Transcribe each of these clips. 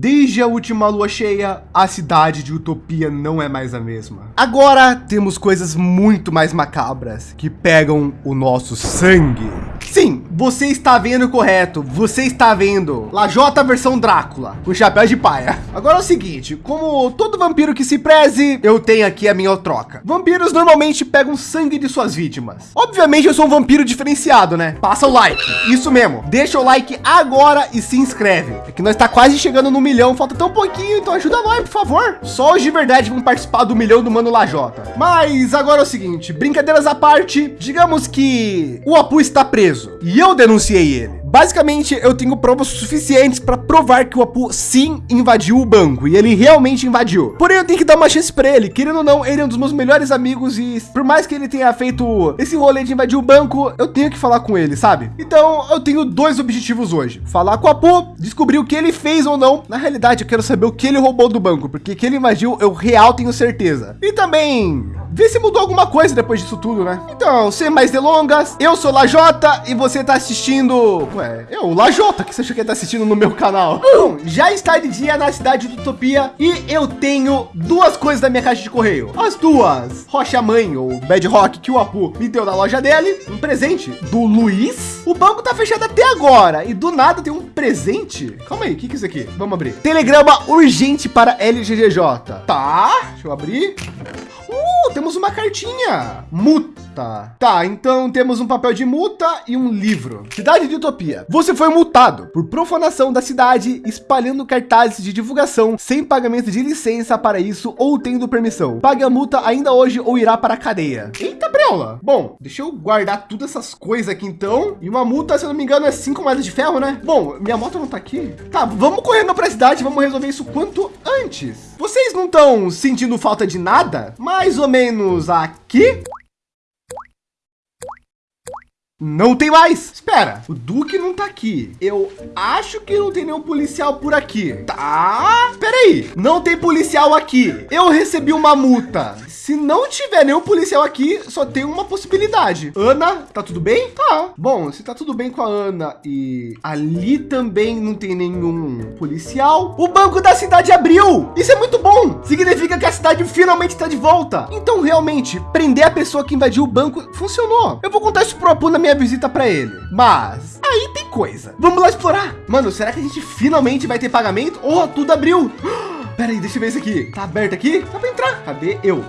Desde a última lua cheia, a cidade de Utopia não é mais a mesma. Agora temos coisas muito mais macabras que pegam o nosso sangue. Você está vendo correto. Você está vendo Lajota versão Drácula, com chapéu de paia. Agora é o seguinte, como todo vampiro que se preze, eu tenho aqui a minha troca. Vampiros normalmente pegam sangue de suas vítimas. Obviamente eu sou um vampiro diferenciado, né? Passa o like, isso mesmo. Deixa o like agora e se inscreve. É que nós está quase chegando no milhão, falta tão pouquinho, então ajuda nós, por favor. Só os de verdade vão participar do milhão do Mano Lajota. Mas agora é o seguinte, brincadeiras à parte, digamos que o Apu está preso e eu denunciei ele. Basicamente, eu tenho provas suficientes para provar que o Apu sim invadiu o banco e ele realmente invadiu. Porém, eu tenho que dar uma chance para ele. Querendo ou não, ele é um dos meus melhores amigos e por mais que ele tenha feito esse rolê de invadir o banco, eu tenho que falar com ele, sabe? Então, eu tenho dois objetivos hoje: falar com o Apu, descobrir o que ele fez ou não. Na realidade, eu quero saber o que ele roubou do banco, porque que ele invadiu, eu real tenho certeza. E também ver se mudou alguma coisa depois disso tudo, né? Então, sem mais delongas, eu sou Lajota e você tá assistindo... Ué, eu, Lajota, que você acha que tá assistindo no meu canal? Bom, já está de dia na cidade de Utopia e eu tenho duas coisas da minha caixa de correio. As duas, Rocha Mãe ou Bad Rock que o Apu me deu na loja dele, um presente do Luiz. O banco tá fechado até agora e do nada tem um presente. Calma aí, o que que é isso aqui? Vamos abrir. Telegrama urgente para LGGJ. Tá, deixa eu abrir. Uh, temos uma cartinha. Multa. Tá, então temos um papel de multa e um livro. Cidade de Utopia. Você foi multado por profanação da cidade, espalhando cartazes de divulgação sem pagamento de licença para isso ou tendo permissão. Pague a multa ainda hoje ou irá para a cadeia. Eita, Breula. Bom, deixa eu guardar todas essas coisas aqui então. E uma multa, se eu não me engano, é cinco moedas de ferro, né? Bom, minha moto não tá aqui. Tá, vamos correndo para a cidade, vamos resolver isso quanto antes. Vocês não estão sentindo falta de nada? Mais ou menos aqui? Não tem mais. Espera, o Duque não tá aqui. Eu acho que não tem nenhum policial por aqui. Tá? Espera aí. Não tem policial aqui. Eu recebi uma multa. Se não tiver nenhum policial aqui, só tem uma possibilidade. Ana, tá tudo bem? Tá. Bom, se tá tudo bem com a Ana e ali também não tem nenhum policial, o banco da cidade abriu. Isso é muito bom. Significa que a cidade finalmente está de volta. Então, realmente, prender a pessoa que invadiu o banco funcionou. Eu vou contar isso pro Apu na minha visita para ele. Mas aí tem coisa. Vamos lá explorar. Mano, será que a gente finalmente vai ter pagamento? Oh, tudo abriu. Pera aí, deixa eu ver isso aqui. Tá aberto aqui? Dá para entrar. Cadê eu?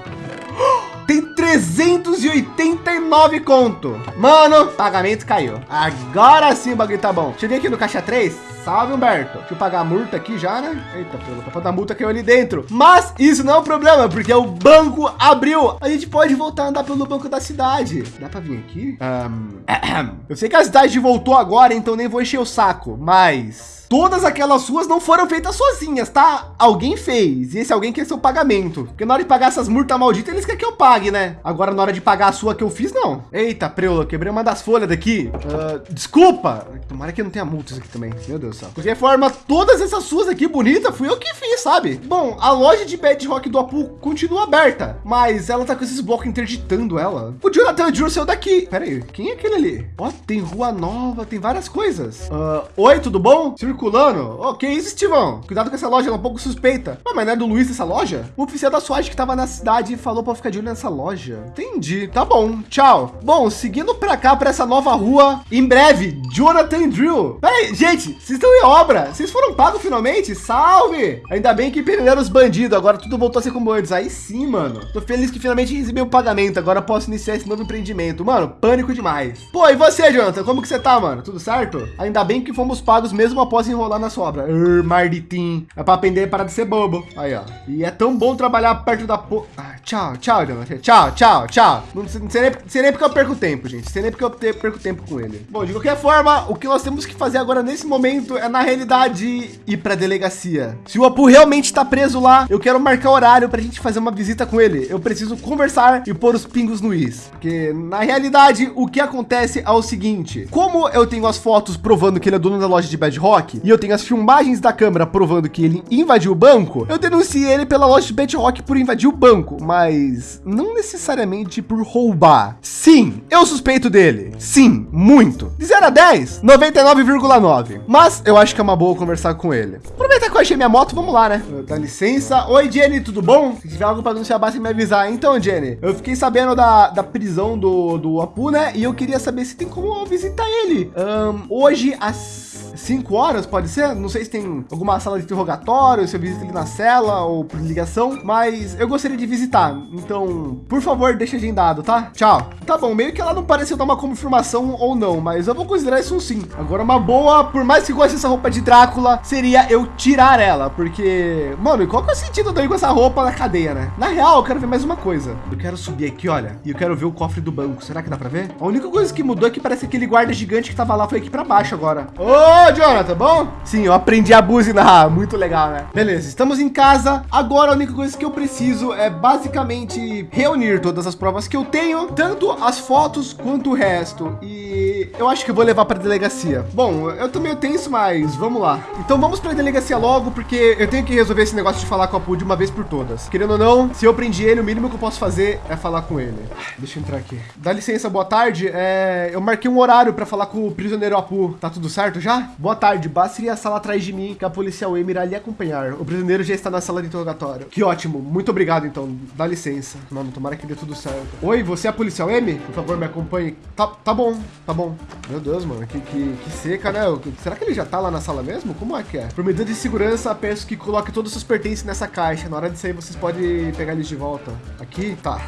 Tem 389 conto. Mano, pagamento caiu. Agora sim o bagulho tá bom. Deixa eu ver aqui no caixa 3. Salve, Humberto. Deixa eu pagar a multa aqui já, né? Eita, pelo papo da multa caiu ali dentro. Mas isso não é um problema, porque o banco abriu. A gente pode voltar a andar pelo banco da cidade. Dá para vir aqui? Um... Eu sei que a cidade voltou agora, então nem vou encher o saco, mas todas aquelas ruas não foram feitas sozinhas, tá? Alguém fez. E esse alguém quer seu pagamento. Porque na hora de pagar essas multas malditas, eles querem que eu pague, né? Agora, na hora de pagar a sua que eu fiz, não. Eita, preula, quebrei uma das folhas daqui. Uh, desculpa. Tomara que não tenha multas aqui também. Meu Deus De qualquer forma, todas essas suas aqui bonitas, fui eu que fiz, sabe? Bom, a loja de Bedrock do Apu continua aberta, mas ela tá com esses blocos interditando ela. O Jonathan Drew saiu daqui. Pera aí, quem é aquele ali? Ó, tem rua nova, tem várias coisas. Uh, Oi, tudo bom? Circulando. Ok, isso, Estivão. Cuidado com essa loja, ela é um pouco suspeita. Ah, mas não é do Luiz essa loja? O oficial da SWAT que estava na cidade falou para ficar de olho nessa loja. Entendi. Tá bom, tchau. Bom, seguindo para cá, para essa nova rua, em breve, Jonathan Drill. Peraí, gente, vocês estão em obra. Vocês foram pagos finalmente? Salve! Ainda bem que perderam os bandidos. Agora tudo voltou a ser como antes. Aí sim, mano. Tô feliz que finalmente recebi o pagamento. Agora posso iniciar esse novo empreendimento. Mano, pânico demais. Pô, e você, Jonathan? Como que você tá, mano? Tudo certo? Ainda bem que fomos pagos mesmo após enrolar na sobra. Ur, marditim. É para aprender para de ser bobo. Aí, ó. E é tão bom trabalhar perto da... Po... Ah, tchau, tchau, Jonathan. Tchau, tchau, tchau. Não, não, sei nem, sei nem porque eu perco tempo, gente. Sei nem porque eu perco tempo com ele. Bom, de qualquer forma, o que nós temos que fazer agora nesse momento é, na realidade, ir para a delegacia. Se o Apu realmente está preso lá, eu quero marcar horário para a gente fazer uma visita com ele. Eu preciso conversar e pôr os pingos no is. Porque, na realidade, o que acontece é o seguinte. Como eu tenho as fotos provando que ele é dono da loja de Bad Rock e eu tenho as filmagens da câmera provando que ele invadiu o banco, eu denunciei ele pela loja de Bad Rock por invadir o banco, mas não necessariamente por roubar. Sim, eu suspeito dele. Sim, muito. De 0 a 10, 99,9. Mas Eu acho que é uma boa conversar com ele. Aproveitar que eu achei minha moto, vamos lá, né? Dá licença. Oi, Jenny, tudo bom? Se tiver algo para anunciar, basta me avisar. Então, Jenny, eu fiquei sabendo da, da prisão do, do Apu, né? E eu queria saber se tem como visitar ele. Um, hoje, às 5 horas, pode ser? Não sei se tem alguma sala de interrogatório, se eu visito ele na cela ou por ligação, mas eu gostaria de visitar. Então, por favor, deixa agendado, tá? Tchau. Tá bom, meio que ela não pareceu dar uma confirmação ou não, mas eu vou considerar isso um sim. Agora, uma boa, por mais que goste dessa roupa de Drácula, seria eu tirar ela, porque, mano, qual que é o sentido de eu ir com essa roupa na cadeia, né? Na real, eu quero ver mais uma coisa. Eu quero subir aqui, olha, e eu quero ver o cofre do banco. Será que dá para ver? A única coisa que mudou é que parece que aquele guarda gigante que tava lá foi aqui para baixo agora. Ô, Jonathan, bom? Sim, eu aprendi a buzinar. Muito legal, né? Beleza, estamos em casa. Agora a única coisa que eu preciso é basicamente reunir todas as provas que eu tenho, tanto as fotos quanto o resto. E eu acho que eu vou levar para a delegacia. Bom, eu tô meio tenso, mas vamos lá. Então vamos para a delegacia logo, porque eu tenho que resolver esse negócio de falar com a Pu de uma vez por todas. Querendo ou não, se eu prendi ele, o mínimo que eu posso fazer é falar com ele. Deixa eu entrar aqui. Dá licença, boa tarde. É, eu marquei um horário para falar com o prisioneiro Apu. Tá tudo certo já? Boa tarde. Basta ir à sala atrás de mim, que a policial Emir irá lhe acompanhar. O prisioneiro já está na sala de interrogatório. Que ótimo. Muito obrigado, então. Dá licença. Mano, tomara que dê tudo certo. Oi, você é a policial M? Por favor, me acompanhe. Tá, tá bom, tá bom. Meu Deus, mano. Que, que, que seca, né? Será que ele já tá lá na sala mesmo? Como é que é? Por medida de segurança, peço que coloque todos os seus pertences nessa caixa. Na hora de sair, vocês podem pegar eles de volta. Aqui? Tá.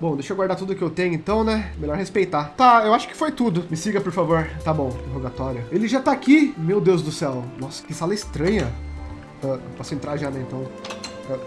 Bom, deixa eu guardar tudo que eu tenho então, né? Melhor respeitar. Tá, eu acho que foi tudo. Me siga, por favor. Tá bom, interrogatório. Ele já tá aqui? Meu Deus do céu. Nossa, que sala estranha. Uh, posso entrar já, né, então?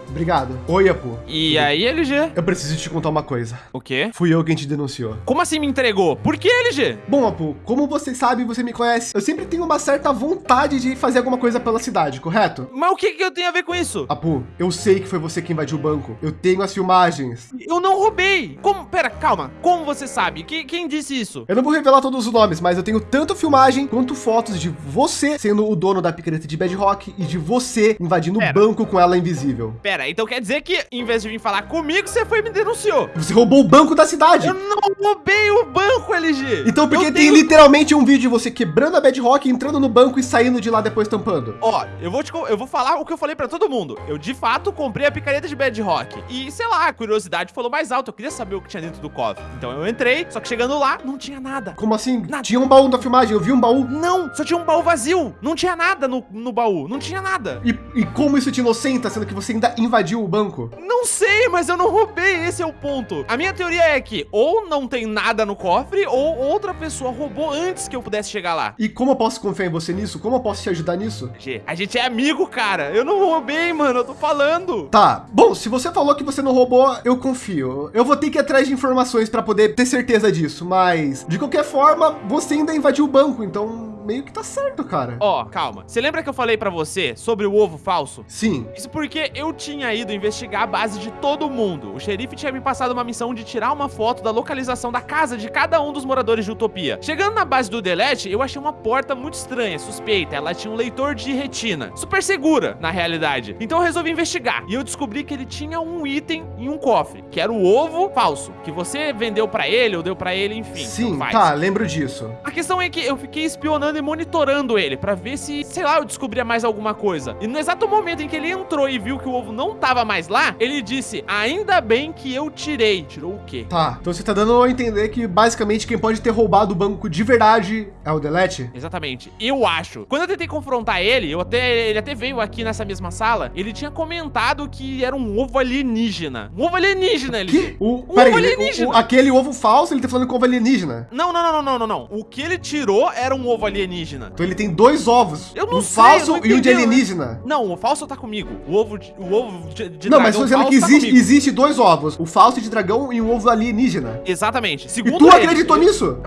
Obrigado. Oi, Apu. E aí, LG? Eu preciso te contar uma coisa. O quê? Fui eu quem te denunciou. Como assim me entregou? Por que, LG? Bom, Apu, como você sabe, você me conhece, eu sempre tenho uma certa vontade de fazer alguma coisa pela cidade, correto? Mas o que, que eu tenho a ver com isso? Apu, eu sei que foi você que invadiu o banco. Eu tenho as filmagens. Eu não roubei. Como? Pera, calma. Como você sabe? Que, quem disse isso? Eu não vou revelar todos os nomes, mas eu tenho tanto filmagem quanto fotos de você sendo o dono da picareta de Bedrock e de você invadindo o banco com ela invisível. Pera, então quer dizer que em vez de vir falar comigo, você foi e me denunciou. Você roubou o banco da cidade. Eu não roubei o banco, LG. Então por que tem literalmente um vídeo de você quebrando a Bedrock, entrando no banco e saindo de lá depois tampando? Ó, eu vou te, eu vou falar o que eu falei para todo mundo. Eu de fato comprei a picareta de Bedrock e sei lá, a curiosidade falou mais alto. Eu queria saber o que tinha dentro do cofre. Então eu entrei, só que chegando lá não tinha nada. Como assim? Nada. Tinha um baú da filmagem, eu vi um baú. Não, só tinha um baú vazio. Não tinha nada no, no baú, não tinha nada. E, e como isso te inocenta, sendo que você ainda invadiu o banco? Não sei, mas eu não roubei, esse é o ponto. A minha teoria é que ou não tem nada no cofre, ou outra pessoa roubou antes que eu pudesse chegar lá. E como eu posso confiar em você nisso? Como eu posso te ajudar nisso? G, a gente é amigo, cara. Eu não roubei, mano, eu tô falando. Tá, bom, se você falou que você não roubou, eu confio. Eu vou ter que ir atrás de informações para poder ter certeza disso, mas de qualquer forma, você ainda invadiu o banco, então meio que tá certo, cara. Ó, oh, calma. Você lembra que eu falei para você sobre o ovo falso? Sim. Isso porque eu tinha ido investigar a base de todo mundo. O xerife tinha me passado uma missão de tirar uma foto da localização da casa de cada um dos moradores de Utopia. Chegando na base do Delete, eu achei uma porta muito estranha, suspeita. Ela tinha um leitor de retina. Super segura, na realidade. Então eu resolvi investigar. E eu descobri que ele tinha um item em um cofre, que era o ovo falso, que você vendeu para ele ou deu para ele, enfim. Sim, tá, lembro disso. A questão é que eu fiquei espionando e monitorando ele para ver se, sei lá, eu descobria mais alguma coisa. E no exato momento em que ele entrou e viu que o ovo não tava mais lá, ele disse: Ainda bem que eu tirei. Tirou o quê? Tá, então você tá dando a entender que basicamente quem pode ter roubado o banco de verdade é o Delete? Exatamente. Eu acho. Quando eu tentei confrontar ele, eu até, ele até veio aqui nessa mesma sala, ele tinha comentado que era um ovo alienígena. Um ovo alienígena, ele. Que? O, um ovo alienígena. O, o, aquele ovo falso, ele tá falando com ovo alienígena. Não, não, não, não, não, não. O que ele tirou era um ovo alienígena. Então ele tem dois ovos. Eu não um sei, falso e um de alienígena. Não, o falso tá comigo. O ovo de, o ovo de, de Não, mas tô dizendo que tá existe, existe dois ovos. O falso de dragão e um ovo alienígena. Exatamente. Segundo e tu ele, acreditou ele, nisso?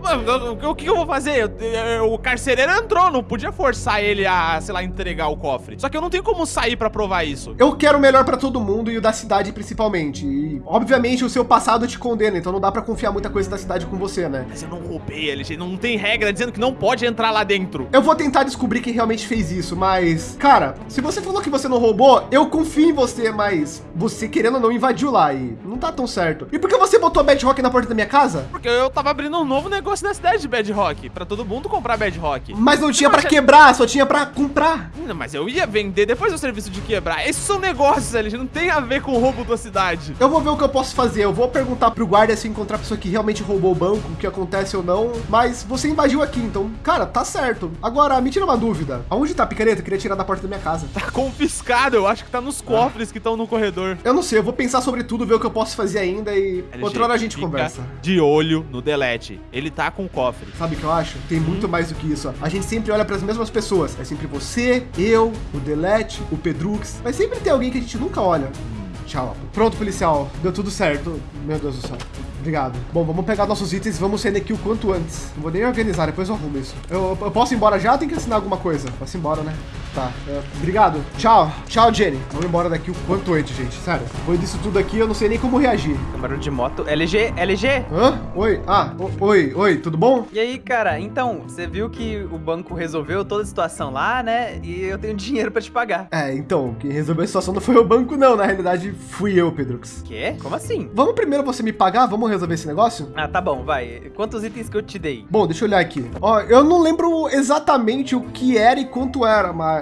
O que eu vou fazer? O carcereiro entrou, não podia forçar ele a, sei lá, entregar o cofre. Só que eu não tenho como sair pra provar isso. Eu quero o melhor pra todo mundo e o da cidade principalmente. E, obviamente, o seu passado te condena, então não dá pra confiar muita coisa da cidade com você, né? Mas eu não roubei, LG. Não tem regra dizendo que não pode entrar lá dentro. Eu vou tentar descobrir quem realmente fez isso, mas, cara, se você falou que você não roubou, eu confio em você, mas você querendo ou não invadiu lá e não tá tão certo. E por que você botou a Bedrock na porta da minha casa? Porque eu tava abrindo um novo negócio na cidade de Bedrock, pra todo mundo comprar Bedrock. Mas não tinha pra quebrar, só tinha pra comprar. Não, mas eu ia vender depois do serviço de quebrar. Esses são negócios, LG, não tem a ver com o roubo da cidade. Eu vou ver o que eu posso fazer. Eu vou perguntar pro guarda se encontrar a pessoa que realmente roubou o banco, o que acontece ou não. Mas você invadiu aqui, então, cara, tá certo. Agora, me tira uma dúvida. Aonde tá a picareta? Eu queria tirar da porta da minha casa. Tá confiscado, eu acho que tá nos cofres que estão no corredor. Eu não sei, eu vou pensar sobre tudo, ver o que eu posso fazer ainda e LG, outra hora a gente fica conversa. De olho no Delete. Ele tá com o cofre. Sabe o que eu acho? Tem muito mais do que isso. ó. A gente sempre olha para as mesmas pessoas. É sempre você, eu, o Delete, o Pedrux. Mas sempre tem alguém que a gente nunca olha. Hum, Tchau. Pronto, policial. Deu tudo certo. Meu Deus do céu. Obrigado. Bom, vamos pegar nossos itens e vamos sair daqui o quanto antes. Não vou nem organizar, depois eu arrumo isso. Eu, eu posso ir embora já? Tem que assinar alguma coisa. Ir embora, né? Tá. é, obrigado. Tchau. Tchau, Jenny. Vamos embora daqui o quanto antes, gente. Sério. Depois disso tudo aqui, eu não sei nem como reagir. Barulho de moto. LG, LG. Hã? Oi? Ah, o- oi, oi, tudo bom? E aí, cara, então, você viu que o banco resolveu toda a situação lá, né? E eu tenho dinheiro pra te pagar. É, então, quem resolveu a situação não foi o banco, não. Na realidade, fui eu, Pedrux. Quê? Como assim? Vamos primeiro você me pagar? Vamos resolver esse negócio? Ah, tá bom, vai. Quantos itens que eu te dei? Bom, deixa eu olhar aqui. Ó, eu não lembro exatamente o que era e quanto era, mas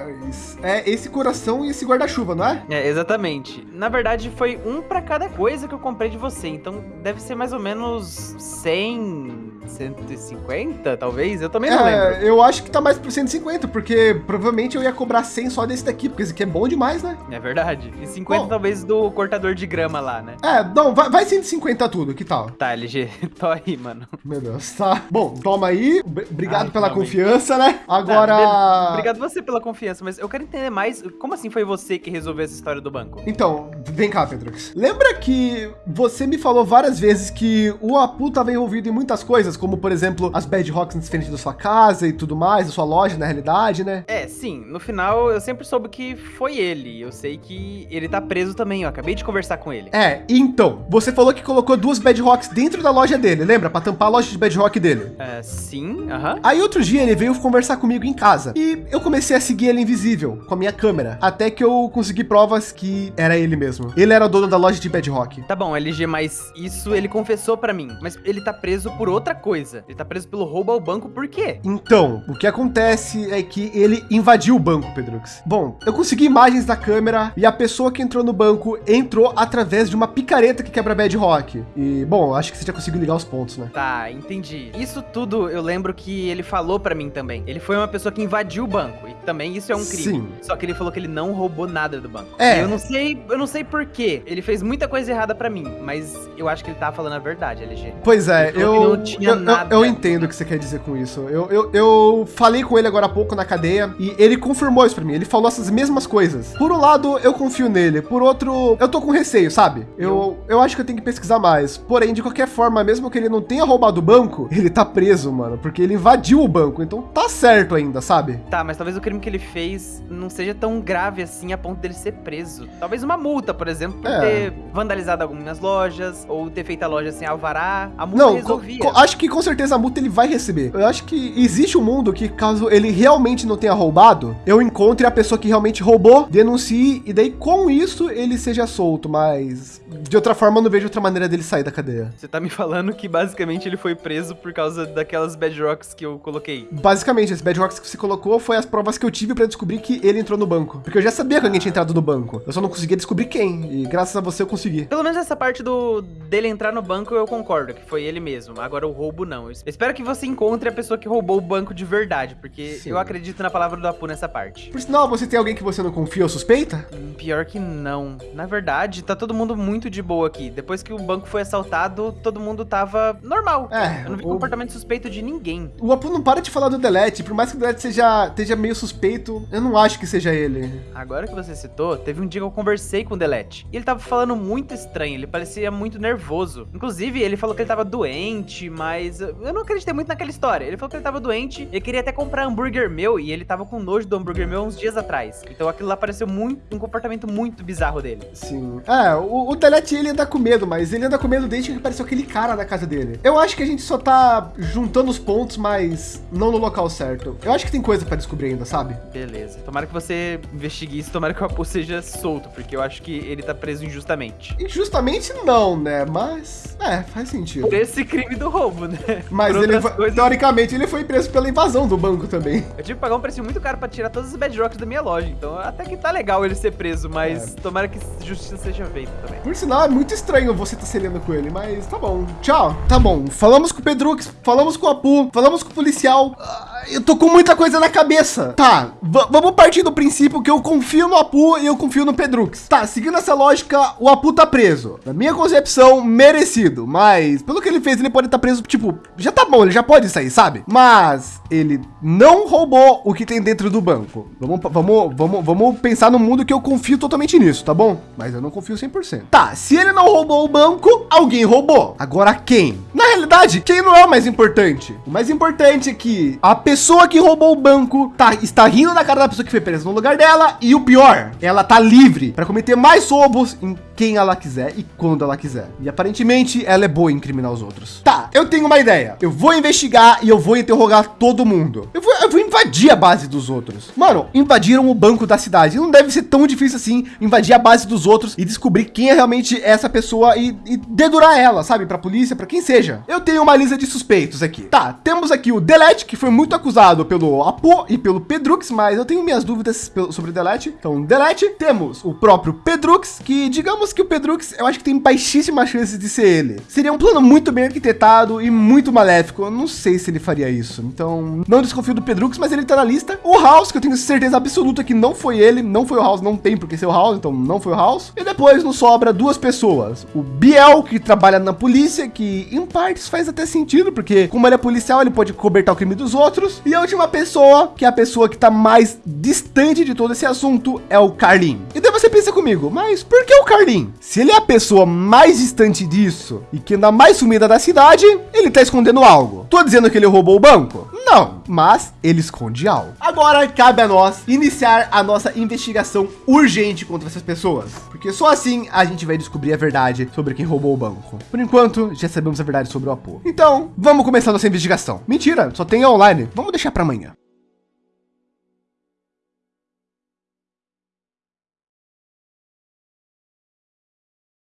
é esse coração e esse guarda-chuva, não é? É, exatamente. Na verdade, foi um pra cada coisa que eu comprei de você. Então, deve ser mais ou menos 100, 150, talvez? Eu também não lembro. É, eu acho que tá mais por 150, porque provavelmente eu ia cobrar 100 só desse daqui, porque esse aqui é bom demais, né? É verdade. E 50 Bom. talvez do cortador de grama lá, né? É, não, vai, vai 150 tudo, que tal? Tá, LG, tô aí, mano. Meu Deus, tá. Bom, toma aí. Obrigado Ai, pela confiança, né? Tá, Agora. beleza. Obrigado você pela confiança, mas eu quero entender mais. Como assim foi você que resolveu essa história do banco? Então, vem cá, Pedrux. Lembra que você me falou várias vezes que o Apu estava envolvido em muitas coisas, como por exemplo as Bad Rocks na frente da sua casa e tudo mais, da sua loja na realidade, né? É, sim, no final eu sempre soube que foi ele. Eu sei que ele tá preso também, eu acabei de conversar com ele. É, então, você falou que colocou duas Bad Rocks dentro da loja dele, lembra? Pra tampar a loja de Bad Rock dele. É, sim, aham. Aí outro dia ele veio conversar comigo em casa e eu comecei a seguir ele invisível com a minha câmera, até que eu consegui provas que era ele mesmo. Ele era o dono da loja de Bad Rock. Tá bom, LG, mas isso ele confessou pra mim. Mas ele tá preso por outra coisa. Ele tá preso pelo roubo ao banco por quê? Então, o que acontece é que ele invadiu o banco, Pedrux. Bom, eu consegui imagens da câmera e a pessoa que entrou no banco entrou através de uma picareta que quebra Bad Rock. E, bom, acho que você já conseguiu ligar os pontos, né? Tá, entendi. Isso tudo eu lembro que ele falou pra mim também. Ele foi uma pessoa que invadiu o banco. E também isso é um crime. Sim. Só que ele falou que ele não roubou nada do banco. É. Eu não sei, eu não sei por quê. Ele fez muita coisa errada pra mim, mas eu acho que ele tá falando a verdade, LG. Pois é, eu, não tinha eu- nada. eu entendo o que você quer dizer com isso. Eu, eu, eu falei com ele agora há pouco na cadeia e ele confirmou isso pra mim. Ele falou essas mesmas coisas. Por um lado, eu confio nele. Por outro, eu tô com receio, sabe? Eu, eu acho que eu tenho que pesquisar mais. Porém, de qualquer forma, mesmo que ele não tenha roubado o banco, ele tá preso, mano. Porque ele invadiu o banco. Então tá certo ainda, sabe? Tá, mas talvez o crime que ele fez não seja tão grave assim a ponto dele ser preso. Talvez uma multa, por exemplo, por É. ter vandalizado algumas lojas ou ter feito a loja sem alvará. A multa Não, resolvia. acho que com certeza a multa ele vai receber. Eu acho que existe um mundo que, caso ele realmente não tenha roubado, eu encontre a pessoa que realmente roubou, denuncie, e daí com isso ele seja solto. Mas de outra forma, eu não vejo outra maneira dele sair da cadeia. Você tá me falando que basicamente ele foi preso por causa daquelas bad rocks que eu coloquei. Basicamente, esse Bad Rocks que você colocou foi as provas que eu tive pra descobrir que ele entrou no banco. Porque eu já sabia que alguém tinha entrado no banco. Eu só não conseguia descobrir quem. E graças a você eu consegui. Pelo menos essa parte do dele entrar no banco eu concordo, que foi ele mesmo. Agora o roubo não. Eu espero que você encontre a pessoa que roubou o banco de verdade, porque Sim. eu acredito na palavra do Apu nessa parte. Por sinal, você tem alguém que você não confia ou suspeita? Hum, Pior que não. Na verdade, tá todo mundo muito de boa aqui. Depois que o banco foi assaltado, todo mundo tava normal. É, Eu não vi o- comportamento suspeito de ninguém. O Apu não para de falar do Delete, por mais que o Delete seja, esteja meio suspeito, eu não acho que seja ele. Agora que você citou, teve um dia que eu conversei com o Delete. E ele tava falando muito estranho, ele parecia muito nervoso. Inclusive, ele falou que ele tava doente, mas eu eu não acreditei muito naquela história. Ele falou que ele tava doente, ele queria até comprar hambúrguer meu e ele tava com nojo do hambúrguer meu uns dias atrás. Então aquilo lá pareceu muito um comportamento muito bizarro dele. Sim. É, o, o Delete ele anda com medo, mas ele anda com medo desde que apareceu aquele cara na casa dele. Eu acho que a gente só tá juntando os pontos, mas não no local certo. Eu acho que tem coisa pra descobrir ainda, sabe? Beleza. Tomara que você investigue isso, tomara que o Apu seja solto, porque eu acho que ele tá preso injustamente. Injustamente não, né? Mas, é, faz sentido. Por esse crime do roubo, né? Mas ele foi, coisas- teoricamente ele foi preso pela invasão do banco também. Eu tive que pagar um preço muito caro pra tirar todos os bedrocks da minha loja. Então até que tá legal ele ser preso, mas tomara que justiça seja feita também. Por sinal, é muito estranho você tá selando com ele, mas tá bom. Tchau. Tá bom. Falamos com o Pedrux, falamos com o Apu, falamos com o policial. Ah, Eu tô com muita coisa na cabeça. Tá, va- vamos partir do princípio que eu confio no Apu e eu confio no Pedrux. Tá, seguindo essa lógica, o Apu tá preso. Na minha concepção, merecido. Mas, pelo que ele fez, ele pode estar preso, tipo, já tá bom, ele já pode sair, sabe? Mas ele não roubou o que tem dentro do banco. Vamos, vamos, vamos, vamos pensar no mundo que eu confio totalmente nisso, tá bom? Mas eu não confio 100%. Tá, se ele não roubou o banco, alguém roubou. Agora quem? Na realidade, quem não é o mais importante? O mais importante é que a pessoa que roubou o banco tá, está rindo na cara da pessoa que foi presa no lugar dela. E o pior, ela tá livre para cometer mais roubos em quem ela quiser e quando ela quiser. E aparentemente ela é boa em incriminar os outros. Tá, eu tenho uma ideia. Eu vou investigar e eu vou interrogar todo mundo. Eu vou, eu vou invadir a base dos outros. Mano, invadiram o banco da cidade. Não deve ser tão difícil assim invadir a base dos outros e descobrir quem é realmente essa pessoa e, e dedurar ela, sabe? Pra polícia, pra quem seja. Eu tenho uma lista de suspeitos aqui. Tá, temos aqui o Delete, que foi muito acusado pelo Apo e pelo Pedrux, mas eu tenho minhas dúvidas sobre o Delete. Então, Delete. Temos o próprio Pedrux, que digamos que o Pedrux, eu acho que tem baixíssima chance de ser ele. Seria um plano muito bem arquitetado e muito maléfico. Eu não sei se ele faria isso. Então, não desconfio do Pedrux, mas ele tá na lista. O House, que eu tenho certeza absoluta que não foi ele, não foi o House, não tem por que ser o House, então não foi o House. E depois nos sobra duas pessoas. O Biel, que trabalha na polícia, que em partes faz até sentido, porque como ele é policial, ele pode cobertar o crime dos outros. E a última pessoa, que é a pessoa que tá mais distante de todo esse assunto, é o Carlin. E daí você pensa comigo, mas por que o Carlin? Se ele é a pessoa mais distante disso e que anda mais sumida da cidade, ele tá escondendo algo. Tô dizendo que ele roubou o banco? Não, mas ele esconde algo. Agora cabe a nós iniciar a nossa investigação urgente contra essas pessoas, porque só assim a gente vai descobrir a verdade sobre quem roubou o banco. Por enquanto, já sabemos a verdade sobre o Apo. Então, vamos começar nossa investigação. Mentira, só tem online. Vamos deixar para amanhã.